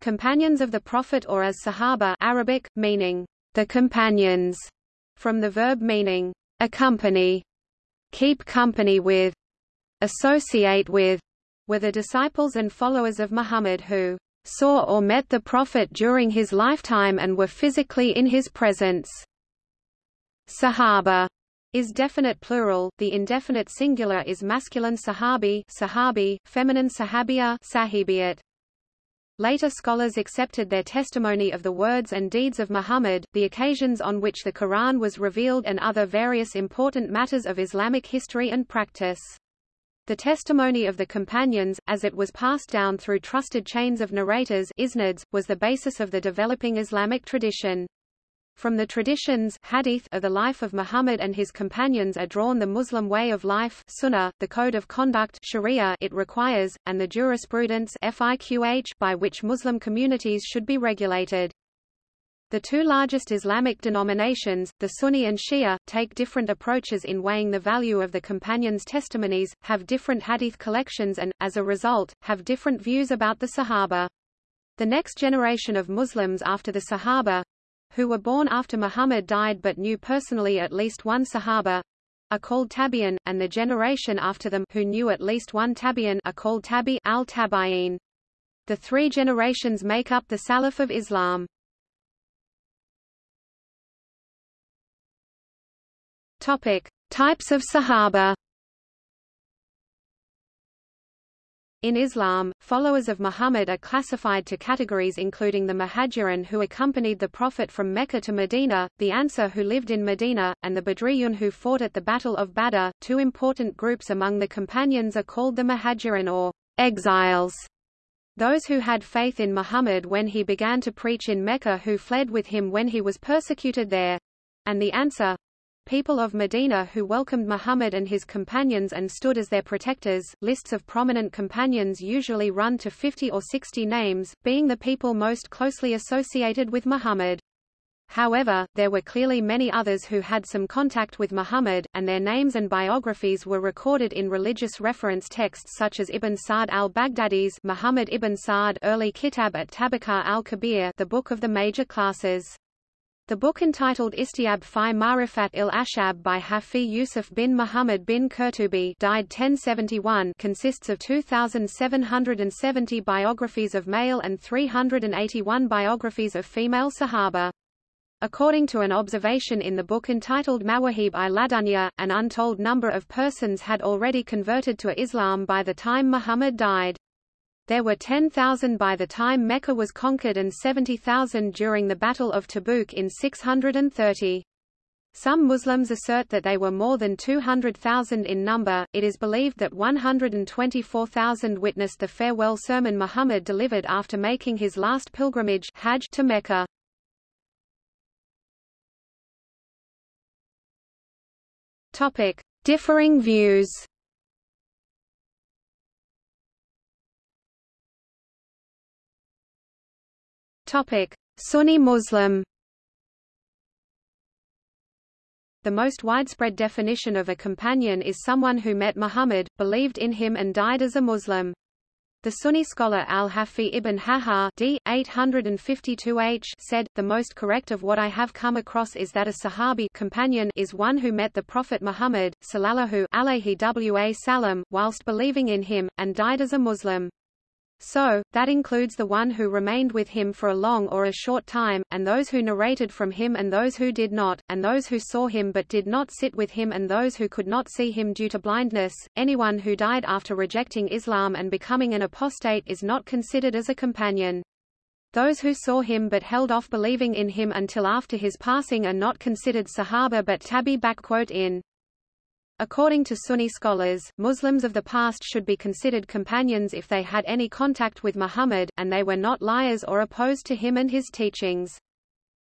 Companions of the Prophet or as Sahaba Arabic, meaning, the companions, from the verb meaning, accompany, keep company with, associate with, were the disciples and followers of Muhammad who saw or met the Prophet during his lifetime and were physically in his presence. Sahaba is definite plural, the indefinite singular is masculine sahabi, sahabi feminine sahabiya sahibiyat. Later scholars accepted their testimony of the words and deeds of Muhammad, the occasions on which the Quran was revealed and other various important matters of Islamic history and practice. The testimony of the companions, as it was passed down through trusted chains of narrators isnads, was the basis of the developing Islamic tradition. From the traditions hadith of the life of Muhammad and his companions are drawn the Muslim way of life sunnah, the code of conduct sharia it requires, and the jurisprudence fiqh by which Muslim communities should be regulated. The two largest Islamic denominations, the Sunni and Shia, take different approaches in weighing the value of the companions' testimonies, have different hadith collections and, as a result, have different views about the Sahaba. The next generation of Muslims after the Sahaba, who were born after Muhammad died but knew personally at least one Sahaba, are called Tabi'in, and the generation after them who knew at least one Tabi'in are called Tabi al-Tabi'in. The three generations make up the Salaf of Islam. Topic: Types of Sahaba In Islam, followers of Muhammad are classified to categories including the Muhajirin who accompanied the Prophet from Mecca to Medina, the Ansar who lived in Medina, and the Badriyun who fought at the Battle of Badr. Two important groups among the companions are called the Muhajirin or exiles. Those who had faith in Muhammad when he began to preach in Mecca who fled with him when he was persecuted there. And the Ansar, people of Medina who welcomed Muhammad and his companions and stood as their protectors. Lists of prominent companions usually run to 50 or 60 names, being the people most closely associated with Muhammad. However, there were clearly many others who had some contact with Muhammad, and their names and biographies were recorded in religious reference texts such as Ibn Sa'd al-Baghdadi's Muhammad ibn Sa'd early Kitab at Tabaqat al-Kabir the book of the major classes. The book entitled Istiab fi Marifat il-Ashab by Hafi Yusuf bin Muhammad bin Qurtubi died 1071 consists of 2,770 biographies of male and 381 biographies of female Sahaba. According to an observation in the book entitled Mawahib i Ladunya, an untold number of persons had already converted to Islam by the time Muhammad died. There were 10,000 by the time Mecca was conquered and 70,000 during the Battle of Tabuk in 630. Some Muslims assert that they were more than 200,000 in number. It is believed that 124,000 witnessed the farewell sermon Muhammad delivered after making his last pilgrimage Hajj to Mecca. Topic: Differing views. Topic: Sunni Muslim. The most widespread definition of a companion is someone who met Muhammad, believed in him and died as a Muslim. The Sunni scholar al-Hafi ibn Hajar d. 852h said, The most correct of what I have come across is that a Sahabi companion is one who met the Prophet Muhammad, sallallahu alayhi wa sallam, whilst believing in him, and died as a Muslim. So, that includes the one who remained with him for a long or a short time, and those who narrated from him and those who did not, and those who saw him but did not sit with him and those who could not see him due to blindness. Anyone who died after rejecting Islam and becoming an apostate is not considered as a companion. Those who saw him but held off believing in him until after his passing are not considered Sahaba but Tabi in. According to Sunni scholars, Muslims of the past should be considered companions if they had any contact with Muhammad, and they were not liars or opposed to him and his teachings.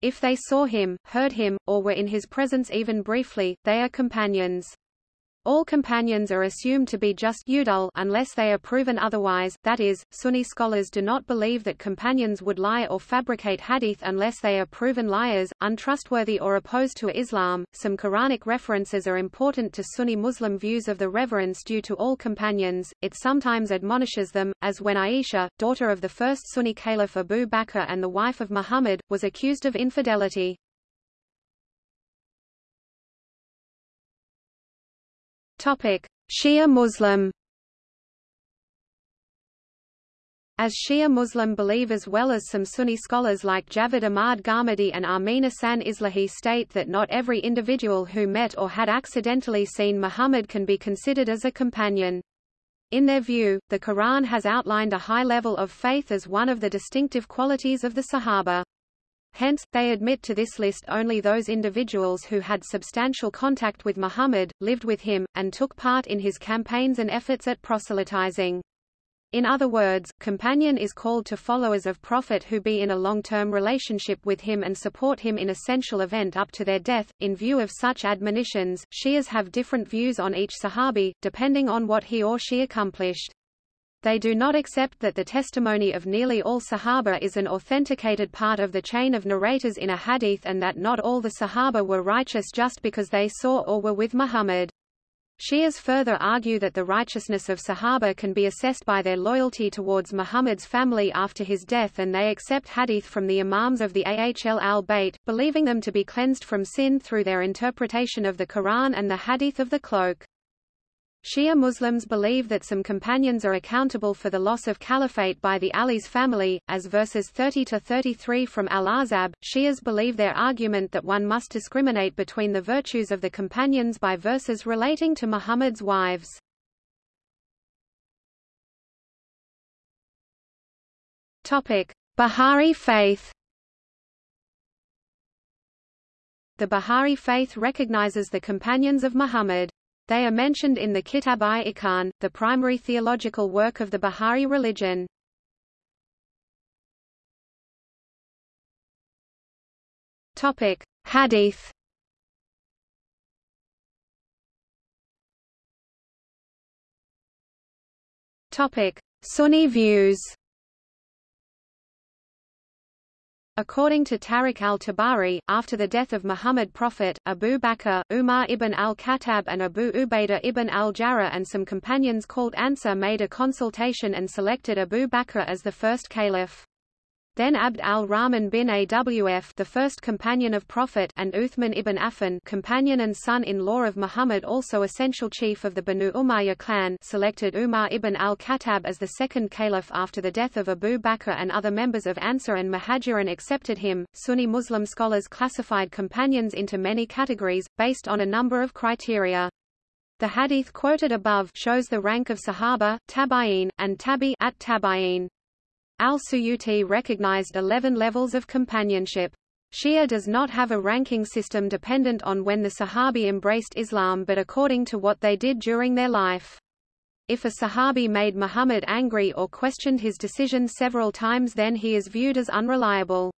If they saw him, heard him, or were in his presence even briefly, they are companions. All companions are assumed to be just udul unless they are proven otherwise, that is, Sunni scholars do not believe that companions would lie or fabricate hadith unless they are proven liars, untrustworthy or opposed to Islam. Some Quranic references are important to Sunni Muslim views of the reverence due to all companions, it sometimes admonishes them, as when Aisha, daughter of the first Sunni caliph Abu Bakr and the wife of Muhammad, was accused of infidelity. Shia Muslim As Shia Muslim believe as well as some Sunni scholars like Javad Ahmad Ghamidi and Amin Ahsan Islahi state that not every individual who met or had accidentally seen Muhammad can be considered as a companion. In their view, the Quran has outlined a high level of faith as one of the distinctive qualities of the Sahaba. Hence, they admit to this list only those individuals who had substantial contact with Muhammad, lived with him, and took part in his campaigns and efforts at proselytizing. In other words, companion is called to followers of Prophet who be in a long-term relationship with him and support him in essential event up to their death. In view of such admonitions, Shias have different views on each Sahabi, depending on what he or she accomplished. They do not accept that the testimony of nearly all Sahaba is an authenticated part of the chain of narrators in a hadith and that not all the Sahaba were righteous just because they saw or were with Muhammad. Shias further argue that the righteousness of Sahaba can be assessed by their loyalty towards Muhammad's family after his death and they accept hadith from the imams of the Ahl al-Bayt, believing them to be cleansed from sin through their interpretation of the Quran and the hadith of the cloak. Shia Muslims believe that some companions are accountable for the loss of caliphate by the Ali's family, as verses 30-33 from Al-Ahzab. Shias believe their argument that one must discriminate between the virtues of the companions by verses relating to Muhammad's wives. Baha'i faith The Baha'i faith recognizes the companions of Muhammad. They are mentioned in the Kitab-i-Iqan, the primary theological work of the Baha'i religion. Topic: Hadith. Topic: Sunni views. According to Tarikh al-Tabari, after the death of Muhammad Prophet, Abu Bakr, Umar ibn al-Khattab and Abu Ubaidah ibn al-Jarrah and some companions called Ansar made a consultation and selected Abu Bakr as the first caliph. Then Abd al-Rahman bin Awf the first companion of Prophet and Uthman ibn Affan companion and son-in-law of Muhammad also essential chief of the Banu Umayyah clan selected Umar ibn al-Khattab as the second caliph after the death of Abu Bakr and other members of Ansar and Muhajirin accepted him. Sunni Muslim scholars classified companions into many categories, based on a number of criteria. The hadith quoted above shows the rank of Sahaba, Tabi'in, and Tabi at Tabi'in. Al-Suyuti recognized 11 levels of companionship. Shia does not have a ranking system dependent on when the Sahabi embraced Islam but according to what they did during their life. If a Sahabi made Muhammad angry or questioned his decision several times then he is viewed as unreliable.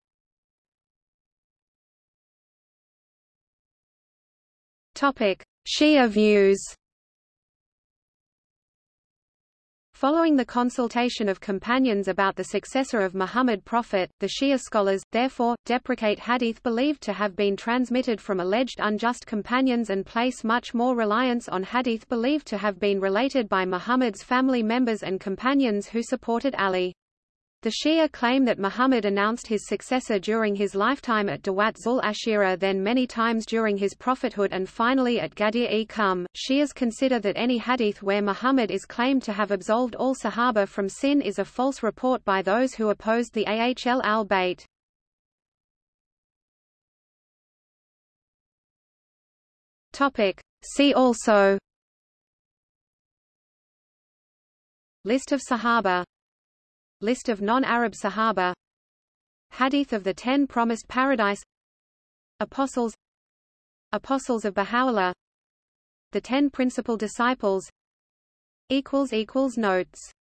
Shia views Following the consultation of companions about the successor of Muhammad Prophet, the Shia scholars, therefore, deprecate hadith believed to have been transmitted from alleged unjust companions and place much more reliance on hadith believed to have been related by Muhammad's family members and companions who supported Ali. The Shia claim that Muhammad announced his successor during his lifetime at Dawat Zul Ashira then many times during his prophethood and finally at Ghadir-e-Qum. Shias consider that any hadith where Muhammad is claimed to have absolved all Sahaba from sin is a false report by those who opposed the Ahl al-Bayt. See also List of Sahaba List of non-Arab Sahaba. Hadith of the Ten Promised Paradise. Apostles. Apostles of Baha'u'llah. The Ten Principal Disciples. Notes